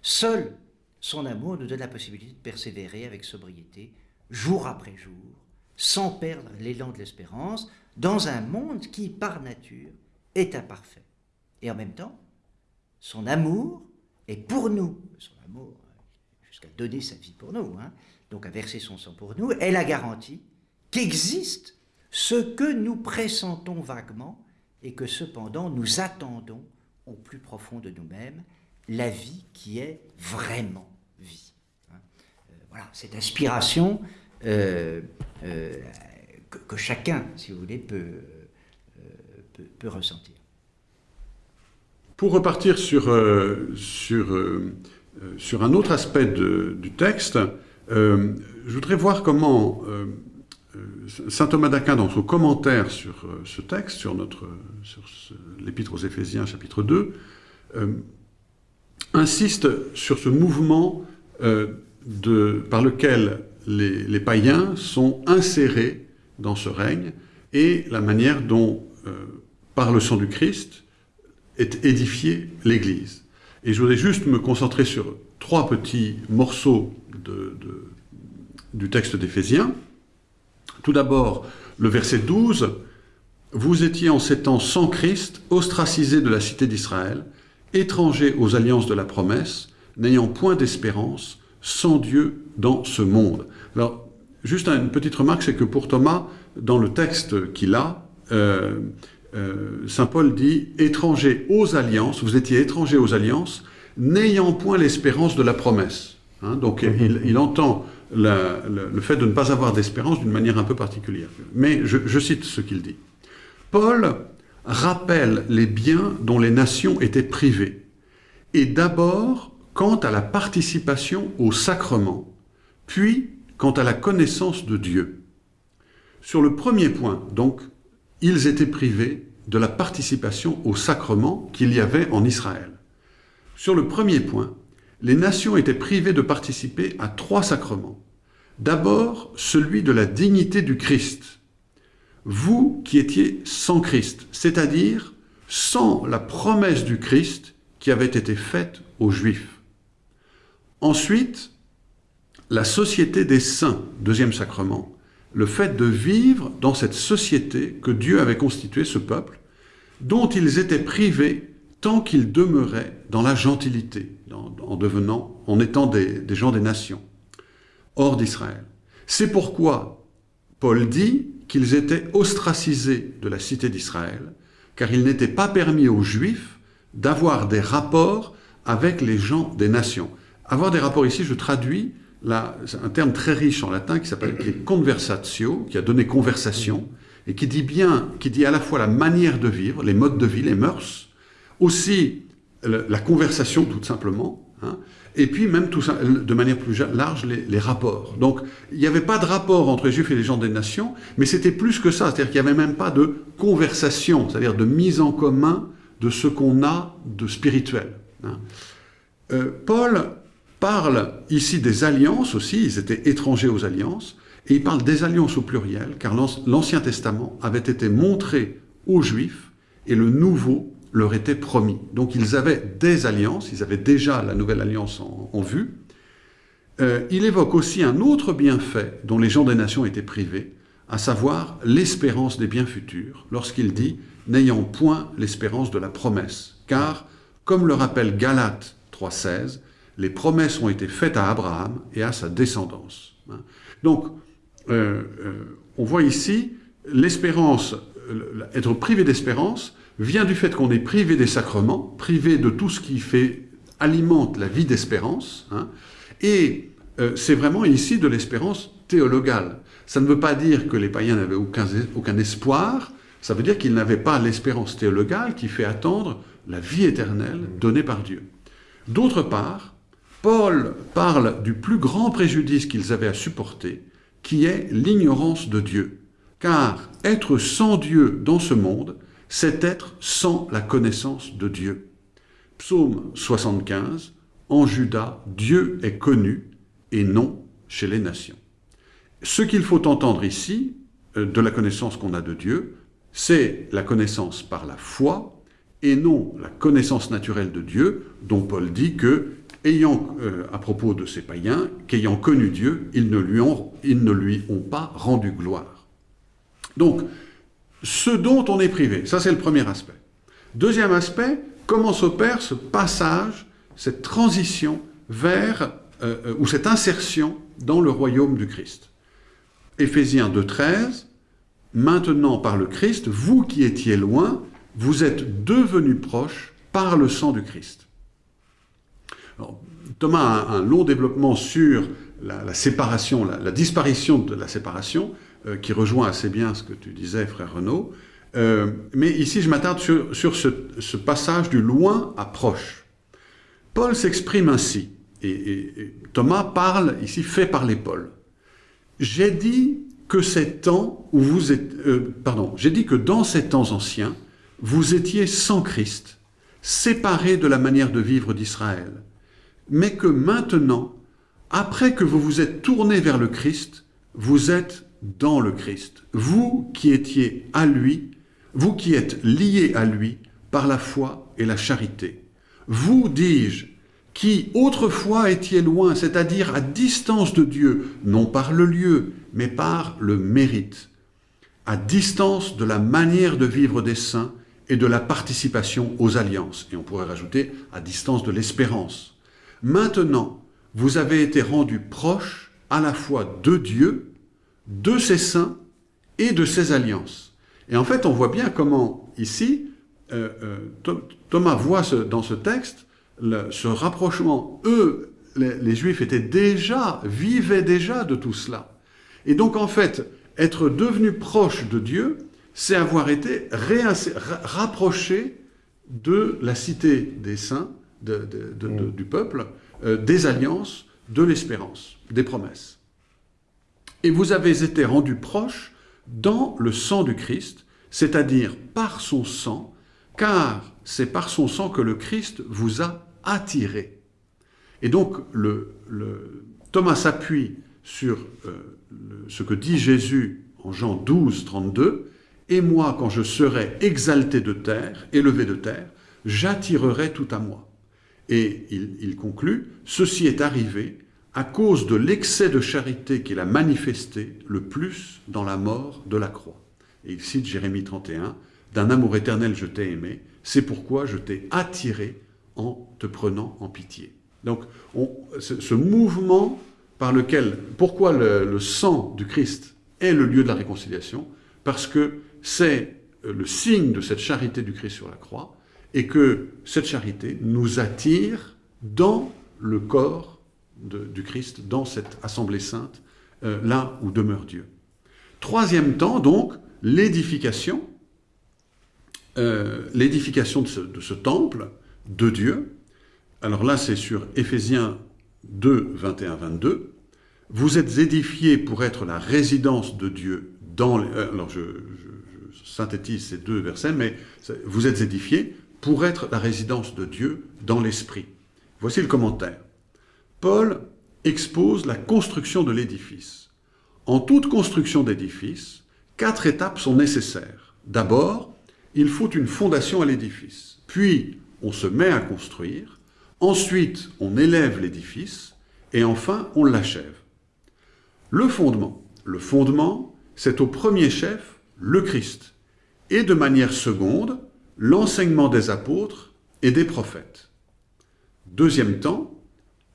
Seul son amour nous donne la possibilité de persévérer avec sobriété, jour après jour, sans perdre l'élan de l'espérance, dans un monde qui, par nature, est imparfait. Et en même temps, son amour est pour nous, son amour euh, jusqu'à donner sa vie pour nous, hein, donc à verser son sang pour nous, est la garantie qu'existe ce que nous pressentons vaguement et que cependant nous attendons au plus profond de nous-mêmes, la vie qui est vraiment hein. Euh, voilà, cette inspiration euh, euh, que, chacun, si vous voulez, peut, peut, ressentir. Pour repartir sur, un autre aspect du texte, je voudrais voir comment saint Thomas d'Aquin, dans son commentaire sur ce texte, sur, l'Épître aux Éphésiens, chapitre 2, euh, insiste sur ce mouvement de, par lequel les, païens sont insérés dans ce règne et la manière dont, euh, par le sang du Christ, est édifiée l'Église. Et je voudrais juste me concentrer sur trois petits morceaux du texte d'Éphésiens. Tout d'abord, le verset 12, Vous étiez en ces temps sans Christ, ostracisés de la cité d'Israël, étrangers aux alliances de la promesse, n'ayant point d'espérance, sans Dieu dans ce monde. Alors, juste une petite remarque, c'est que pour Thomas, dans le texte qu'il a, euh, euh, Saint Paul dit étrangers aux alliances, vous étiez étrangers aux alliances, n'ayant point l'espérance de la promesse. Hein, donc il, entend le, fait de ne pas avoir d'espérance d'une manière un peu particulière. Mais je cite ce qu'il dit. Paul rappelle les biens dont les nations étaient privées, et d'abord quant à la participation au sacrement, puis quant à la connaissance de Dieu. Sur le premier point, donc, ils étaient privés de la participation au sacrement qu'il y avait en Israël. Sur le premier point, les nations étaient privées de participer à trois sacrements. D'abord, celui de la dignité du Christ. Vous qui étiez sans Christ, c'est-à-dire sans la promesse du Christ qui avait été faite aux Juifs. Ensuite, la société des saints, deuxième sacrement, le fait de vivre dans cette société que Dieu avait constituée, ce peuple, dont ils étaient privés tant qu'ils demeuraient dans la gentilité, en devenant, en étant des gens des nations, hors d'Israël. C'est pourquoi Paul dit qu'ils étaient ostracisés de la cité d'Israël, car il n'était pas permis aux Juifs d'avoir des rapports avec les gens des nations. Avoir des rapports ici, je traduis c'est un terme très riche en latin qui s'appelle conversatio, qui a donné conversation, et qui dit bien, qui dit à la fois la manière de vivre, les modes de vie, les mœurs, aussi la conversation tout simplement, hein, et puis même tout ça, de manière plus large, les, les rapports. Donc il n'y avait pas de rapport entre les Juifs et les gens des nations, mais c'était plus que ça, c'est-à-dire qu'il n'y avait même pas de conversation, c'est-à-dire de mise en commun de ce qu'on a de spirituel. hein. Euh, Paul parle ici des alliances aussi, ils étaient étrangers aux alliances, et il parle des alliances au pluriel, car l'Anc- l'Ancien Testament avait été montré aux Juifs, et le Nouveau leur était promis. Donc ils avaient des alliances, ils avaient déjà la nouvelle alliance en, vue. Euh, il évoque aussi un autre bienfait dont les gens des nations étaient privés, à savoir l'espérance des biens futurs, lorsqu'il dit « n'ayant point l'espérance de la promesse ». Car, comme le rappelle Galates 3.16, les promesses ont été faites à Abraham et à sa descendance. Hein. Donc, euh, euh, on voit ici l'espérance, euh, être privé d'espérance vient du fait qu'on est privé des sacrements, privé de tout ce qui fait alimente la vie d'espérance, hein, et c'est vraiment ici de l'espérance théologale. Ça ne veut pas dire que les païens n'avaient aucun, aucun espoir, ça veut dire qu'ils n'avaient pas l'espérance théologale qui fait attendre la vie éternelle donnée par Dieu. D'autre part, Paul parle du plus grand préjudice qu'ils avaient à supporter, qui est l'ignorance de Dieu. Car être sans Dieu dans ce monde, c'est être sans la connaissance de Dieu. Psaume 75, En Juda, Dieu est connu et non chez les nations. Ce qu'il faut entendre ici, euh, de la connaissance qu'on a de Dieu, c'est la connaissance par la foi et non la connaissance naturelle de Dieu, dont Paul dit que ayant, euh, à propos de ces païens, qu'ayant connu Dieu, ils ne, lui ont, pas rendu gloire. Donc, ce dont on est privé, ça c'est le premier aspect. Deuxième aspect, comment s'opère ce passage, cette transition vers, euh, euh, ou cette insertion dans le royaume du Christ. Éphésiens 2.13, maintenant par le Christ, vous qui étiez loin, vous êtes devenus proches par le sang du Christ. Thomas a un long développement sur la, séparation, la, disparition de la séparation, euh, qui rejoint assez bien ce que tu disais, frère Renaud. Euh, mais ici, je m'attarde sur, ce, passage du loin à proche. Paul s'exprime ainsi, et, Thomas parle, ici, fait parler Paul. J'ai dit que dans ces temps anciens, vous étiez sans Christ, séparés de la manière de vivre d'Israël mais que maintenant, après que vous vous êtes tourné vers le Christ, vous êtes dans le Christ. Vous qui étiez à lui, vous qui êtes liés à lui par la foi et la charité. Vous, dis-je, qui autrefois étiez loin, c'est-à-dire à distance de Dieu, non par le lieu, mais par le mérite, à distance de la manière de vivre des saints et de la participation aux alliances, et on pourrait rajouter à distance de l'espérance. Maintenant, vous avez été rendus proches à la fois de Dieu, de ses saints et de ses alliances. Et en fait, on voit bien comment, ici, euh, euh, Thomas voit dans ce texte ce rapprochement. Eux, les, Juifs étaient déjà, vivaient déjà de tout cela. Et donc, en fait, être devenu proche de Dieu, c'est avoir été rapproché de la cité des saints, Mm. du peuple, euh, des alliances, de l'espérance, des promesses. Et vous avez été rendus proches dans le sang du Christ, c'est-à-dire par son sang, car c'est par son sang que le Christ vous a attiré. Et donc, le, Thomas s'appuie sur euh, ce que dit Jésus en Jean 12, 32, « Et moi, quand je serai exalté de terre, élevé de terre, j'attirerai tout à moi. » Et il, conclut, ceci est arrivé à cause de l'excès de charité qu'il a manifesté le plus dans la mort de la croix. Et il cite Jérémie 31, D'un amour éternel je t'ai aimé, c'est pourquoi je t'ai attiré en te prenant en pitié. Donc ce, mouvement par lequel, pourquoi le sang du Christ est le lieu de la réconciliation? Parce que c'est le signe de cette charité du Christ sur la croix, et que cette charité nous attire dans le corps du Christ, dans cette assemblée sainte, euh, là où demeure Dieu. Troisième temps, donc, l'édification, euh, l'édification de, ce, temple de Dieu. Alors là, c'est sur Éphésiens 2, 21, 22. Vous êtes édifiés pour être la résidence de Dieu dans les... Euh, alors je, je synthétise ces deux versets, mais vous êtes édifiés pour être la résidence de Dieu dans l'esprit. Voici le commentaire. Paul expose la construction de l'édifice. En toute construction d'édifice, quatre étapes sont nécessaires. D'abord, il faut une fondation à l'édifice. Puis, on se met à construire. Ensuite, on élève l'édifice. Et enfin, on l'achève. Le fondement. Le fondement, c'est au premier chef le Christ. Et de manière seconde, l'enseignement des apôtres et des prophètes. Deuxième temps,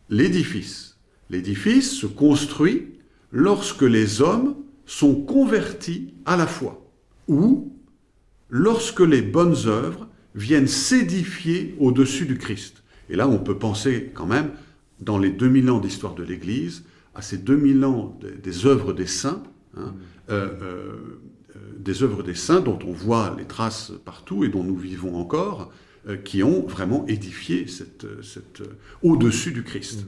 l'édifice. L'édifice se construit lorsque les hommes sont convertis à la foi, ou lorsque les bonnes œuvres viennent s'édifier au-dessus du Christ. Et là, on peut penser quand même, dans les 2000 ans d'histoire de l'Église, à ces 2000 ans des œuvres des saints, hein, euh, euh, des œuvres des saints dont on voit les traces partout et dont nous vivons encore, qui ont vraiment édifié cette, cette, au-dessus du Christ.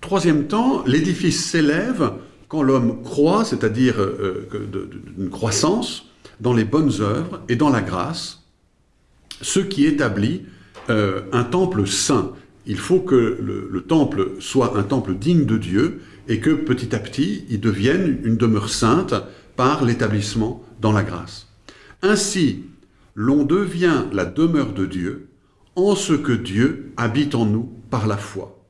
Troisième temps, l'édifice s'élève quand l'homme croit, c'est-à-dire d'une croissance, dans les bonnes œuvres et dans la grâce, ce qui établit un temple saint il faut que le, temple soit un temple digne de Dieu et que petit à petit, il devienne une demeure sainte par l'établissement dans la grâce. Ainsi, l'on devient la demeure de Dieu en ce que Dieu habite en nous par la foi.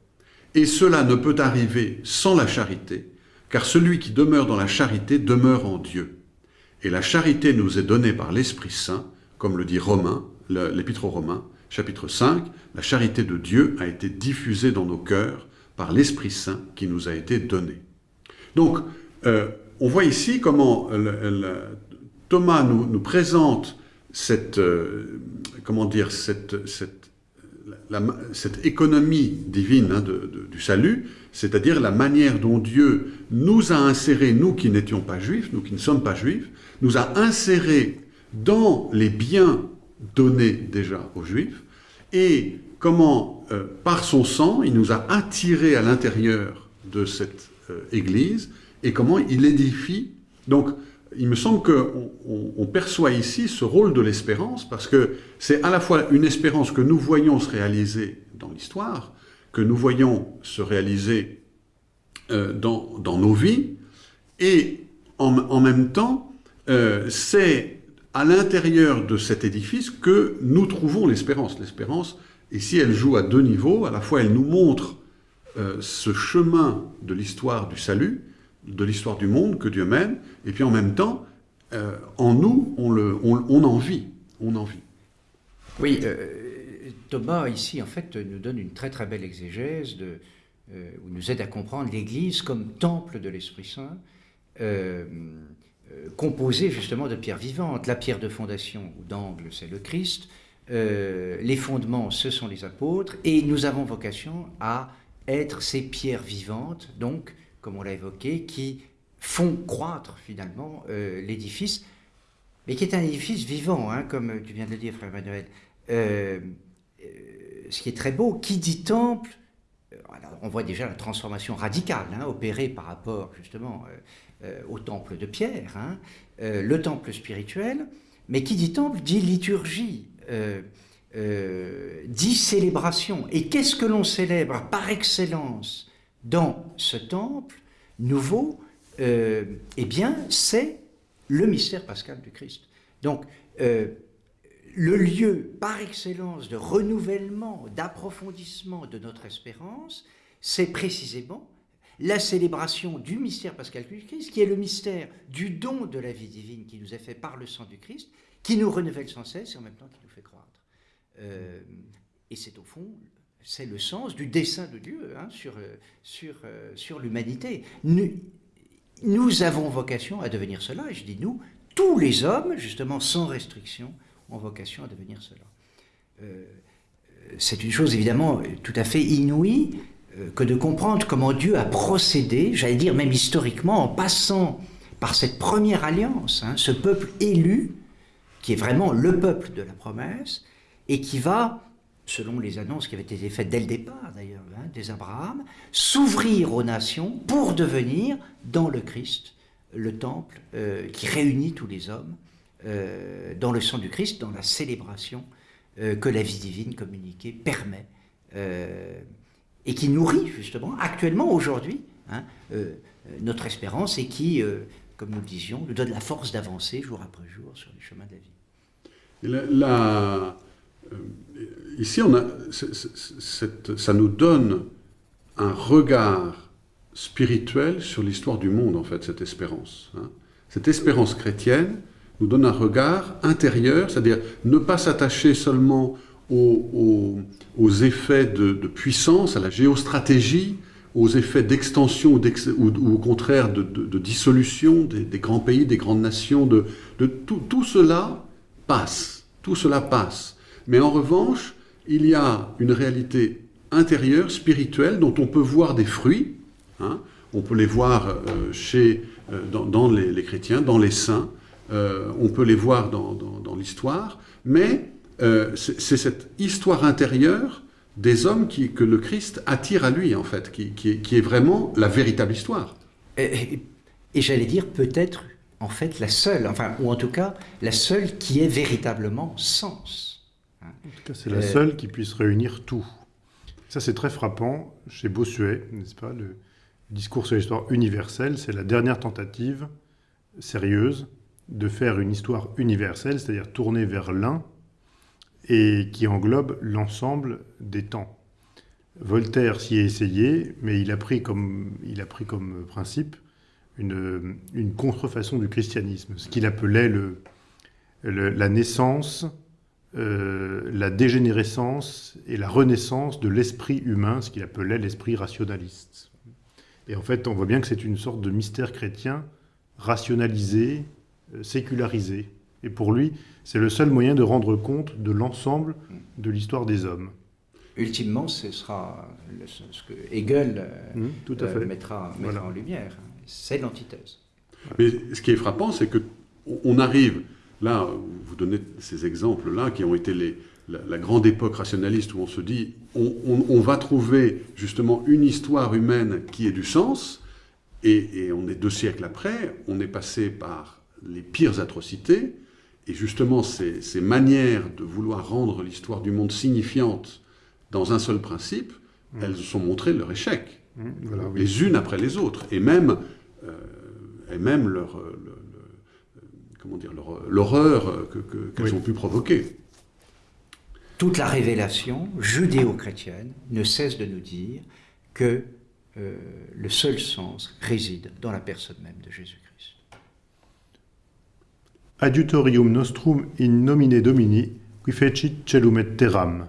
Et cela ne peut arriver sans la charité, car celui qui demeure dans la charité demeure en Dieu. Et la charité nous est donnée par l'Esprit Saint, comme le dit Romain, l'Épître aux Romains, chapitre 5, la charité de Dieu a été diffusée dans nos cœurs par l'Esprit Saint qui nous a été donné. Donc, euh, on voit ici comment Thomas nous, présente cette, euh, comment dire, cette, cette, cette économie divine hein, du salut, c'est-à-dire la manière dont Dieu nous a insérés, nous qui n'étions pas juifs, nous qui ne sommes pas juifs, nous a insérés dans les biens donnés déjà aux juifs, et comment, euh, par son sang, il nous a attirés à l'intérieur de cette euh, Église, et comment il édifie. Donc, il me semble qu'on on, perçoit ici ce rôle de l'espérance, parce que c'est à la fois une espérance que nous voyons se réaliser dans l'histoire, que nous voyons se réaliser euh, dans, nos vies, et en, même temps, c'est à l'intérieur de cet édifice que nous trouvons l'espérance. L'espérance, ici, elle joue à deux niveaux. À la fois, elle nous montre euh, ce chemin de l'histoire du salut, de l'histoire du monde que Dieu mène, et puis en même temps, euh, en nous, on, le, on, en vit. On en vit. Oui, euh, Thomas, ici, en fait, nous donne une très très belle exégèse, de, où nous aide à comprendre l'Église comme temple de l'Esprit Saint. Euh, composé justement de pierres vivantes. La pierre de fondation ou d'angle, c'est le Christ. Euh, les fondements, ce sont les apôtres. Et nous avons vocation à être ces pierres vivantes, donc, comme on l'a évoqué, qui font croître finalement euh, l'édifice, mais qui est un édifice vivant, hein, comme tu viens de le dire, frère Emmanuel. ce qui est très beau, qui dit temple, on voit déjà la transformation radicale hein, opérée par rapport justement euh, au temple de Pierre, hein, euh, le temple spirituel, mais qui dit temple dit liturgie, euh, dit célébration. Et qu'est-ce que l'on célèbre par excellence? Dans ce temple nouveau Eh bien, c'est le mystère pascal du Christ. Donc, le lieu par excellence de renouvellement, d'approfondissement de notre espérance, c'est précisément la célébration du mystère pascal du Christ, qui est le mystère du don de la vie divine qui nous est fait par le sang du Christ, qui nous renouvelle sans cesse et en même temps qui nous fait croître. Euh, et c'est au fond, c'est le sens du dessein de Dieu hein, sur, sur, euh, sur l'humanité. Nous, avons vocation à devenir cela, et je dis nous, tous les hommes, justement sans restriction, ont vocation à devenir cela. Euh, c'est une chose évidemment tout à fait inouïe, euh, que de comprendre comment Dieu a procédé, j'allais dire même historiquement, en passant par cette première alliance, hein, ce peuple élu, qui est vraiment le peuple de la promesse, et qui va, selon les annonces qui avaient été faites dès le départ d'ailleurs, hein, des Abraham, s'ouvrir aux nations pour devenir, dans le Christ, le temple euh, qui réunit tous les hommes euh, dans le sang du Christ, dans la célébration que la vie divine communiquée permet et qui nourrit justement actuellement, aujourd'hui, hein, euh, notre espérance et qui, euh, comme nous le disions, nous donne la force d'avancer jour après jour sur le chemin de la vie. Euh, ici, on a, ça nous donne un regard spirituel sur l'histoire du monde, en fait, cette espérance. Hein. Cette espérance chrétienne nous donne un regard intérieur, c'est-à-dire ne pas s'attacher seulement aux, effets de, puissance, à la géostratégie, aux effets d'extension ou, au contraire de, dissolution des, grands pays, des grandes nations, de, tout, cela passe, tout cela passe. Mais en revanche, il y a une réalité intérieure, spirituelle, dont on peut voir des fruits. Hein. On peut les voir euh, chez euh, dans, les, chrétiens, dans les saints. Euh, on peut les voir dans, dans- l'histoire, mais c'est cette histoire intérieure des hommes que le Christ attire à lui, en fait, qui, qui est, vraiment la véritable histoire. Et- et j'allais dire peut-être, en fait, la seule, enfin, ou en tout cas, la seule qui ait véritablement sens. En tout cas, c'est la seule qui puisse réunir tout. Ça, c'est très frappant chez Bossuet, n'est-ce pas Le discours sur l'histoire universelle, c'est la dernière tentative sérieuse de faire une histoire universelle, c'est-à-dire tournée vers l'un et qui englobe l'ensemble des temps. Voltaire s'y est essayé, mais il a pris comme, il a pris comme principe une, une contrefaçon du christianisme, ce qu'il appelait le, le- la naissance euh, la dégénérescence et la renaissance de l'esprit humain, ce qu'il appelait l'esprit rationaliste. Et en fait, on voit bien que c'est une sorte de mystère chrétien rationalisé, euh, sécularisé. Et pour lui, c'est le seul moyen de rendre compte de l'ensemble de l'histoire des hommes. Ultimement, ce sera le- ce que Hegel euh, Hum, tout à euh, fait. mettra, mettra Voilà. en lumière. C'est l'antithèse. Mais ce qui est frappant, c'est que on arrive, là, vous donnez ces exemples-là, qui ont été les, la, la grande époque rationaliste où on se dit, on, on- on va trouver justement une histoire humaine qui ait du sens, et, et on est deux siècles après, on est passé par les pires atrocités, et justement ces, ces manières de vouloir rendre l'histoire du monde signifiante dans un seul principe, elles ont montré leur échec. Voilà, oui. les unes après les autres, et même, euh, et même leur, le- le- comment dire, l'horreur que- que- qu'elles Oui. ont pu provoquer. Toute la révélation judéo-chrétienne ne cesse de nous dire que euh, le seul sens réside dans la personne même de Jésus-Christ. Adiutorium nostrum in nomine Domini, qui fecit celum et terram.